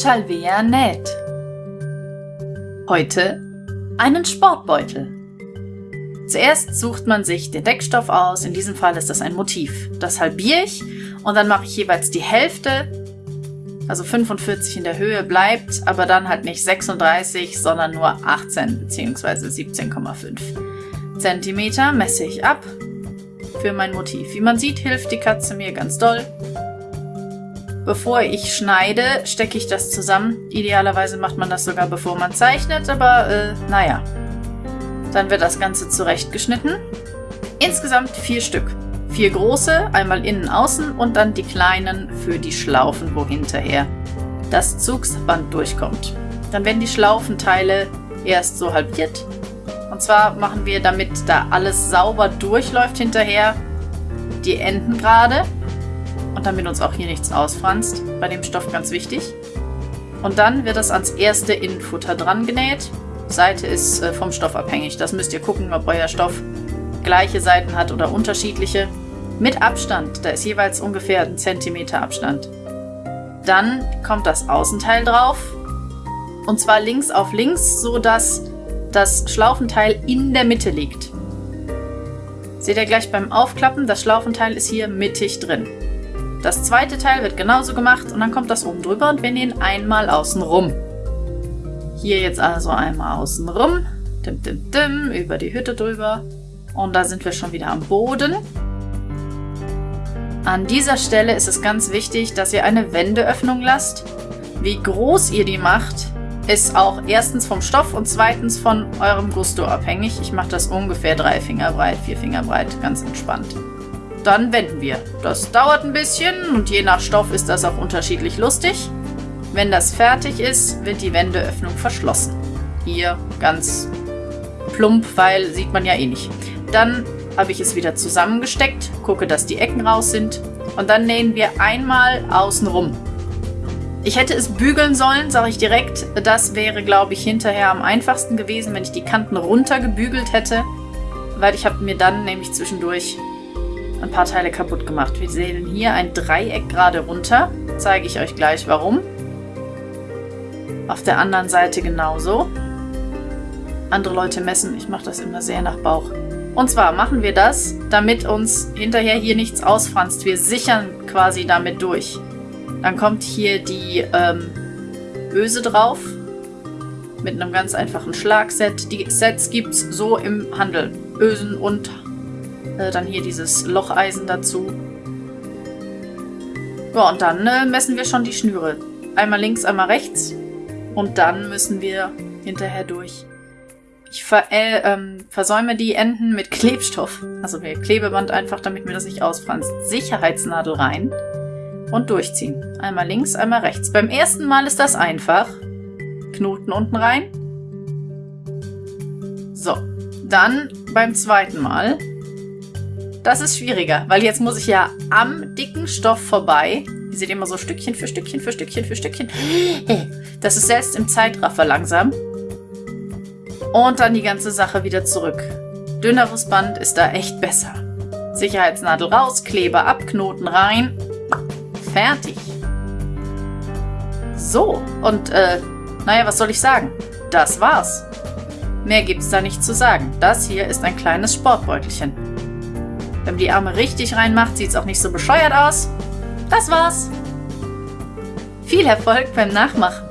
Shalvea näht. Heute einen Sportbeutel. Zuerst sucht man sich den Deckstoff aus, in diesem Fall ist das ein Motiv. Das halbiere ich und dann mache ich jeweils die Hälfte, also 45 in der Höhe bleibt, aber dann halt nicht 36, sondern nur 18 bzw. 17,5 Zentimeter messe ich ab für mein Motiv. Wie man sieht, hilft die Katze mir ganz doll. Bevor ich schneide, stecke ich das zusammen. Idealerweise macht man das sogar bevor man zeichnet, aber äh, naja. Dann wird das Ganze zurechtgeschnitten. Insgesamt vier Stück. Vier große, einmal innen, außen und dann die kleinen für die Schlaufen, wo hinterher das Zugsband durchkommt. Dann werden die Schlaufenteile erst so halbiert. Und zwar machen wir, damit da alles sauber durchläuft hinterher, die Enden gerade und damit uns auch hier nichts ausfranst. Bei dem Stoff ganz wichtig. Und dann wird das ans erste Innenfutter dran genäht. Seite ist äh, vom Stoff abhängig. Das müsst ihr gucken, ob euer Stoff gleiche Seiten hat oder unterschiedliche. Mit Abstand. Da ist jeweils ungefähr ein Zentimeter Abstand. Dann kommt das Außenteil drauf. Und zwar links auf links, so dass das Schlaufenteil in der Mitte liegt. Seht ihr gleich beim Aufklappen, das Schlaufenteil ist hier mittig drin. Das zweite Teil wird genauso gemacht und dann kommt das oben drüber und wir nähen einmal außen rum. Hier jetzt also einmal außen rum, dim, dim, dim, über die Hütte drüber und da sind wir schon wieder am Boden. An dieser Stelle ist es ganz wichtig, dass ihr eine Wendeöffnung lasst. Wie groß ihr die macht, ist auch erstens vom Stoff und zweitens von eurem Gusto abhängig. Ich mache das ungefähr drei Finger breit, vier Finger breit, ganz entspannt dann wenden wir. Das dauert ein bisschen und je nach Stoff ist das auch unterschiedlich lustig. Wenn das fertig ist, wird die Wendeöffnung verschlossen. Hier ganz plump, weil sieht man ja eh nicht. Dann habe ich es wieder zusammengesteckt, gucke, dass die Ecken raus sind und dann nähen wir einmal außen rum. Ich hätte es bügeln sollen, sage ich direkt. Das wäre, glaube ich, hinterher am einfachsten gewesen, wenn ich die Kanten runter gebügelt hätte, weil ich habe mir dann nämlich zwischendurch ein paar Teile kaputt gemacht. Wir sehen hier ein Dreieck gerade runter. Zeige ich euch gleich warum. Auf der anderen Seite genauso. Andere Leute messen, ich mache das immer sehr nach Bauch. Und zwar machen wir das, damit uns hinterher hier nichts ausfranst. Wir sichern quasi damit durch. Dann kommt hier die ähm, Öse drauf mit einem ganz einfachen Schlagset. Die Sets gibt es so im Handel. Ösen und äh, dann hier dieses Locheisen dazu. Ja, und dann äh, messen wir schon die Schnüre. Einmal links, einmal rechts. Und dann müssen wir hinterher durch. Ich ver äh, ähm, versäume die Enden mit Klebstoff. Also mit Klebeband einfach, damit mir das nicht ausfranst. Sicherheitsnadel rein und durchziehen. Einmal links, einmal rechts. Beim ersten Mal ist das einfach. Knoten unten rein. So, dann beim zweiten Mal das ist schwieriger, weil jetzt muss ich ja am dicken Stoff vorbei. Ihr seht immer so Stückchen für Stückchen für Stückchen für Stückchen. Das ist selbst im Zeitraffer langsam. Und dann die ganze Sache wieder zurück. Dünneres Band ist da echt besser. Sicherheitsnadel raus, Kleber ab, Knoten rein. Fertig. So, und äh, naja, was soll ich sagen? Das war's. Mehr gibt's da nicht zu sagen. Das hier ist ein kleines Sportbeutelchen. Wenn man die Arme richtig reinmacht, sieht es auch nicht so bescheuert aus. Das war's. Viel Erfolg beim Nachmachen.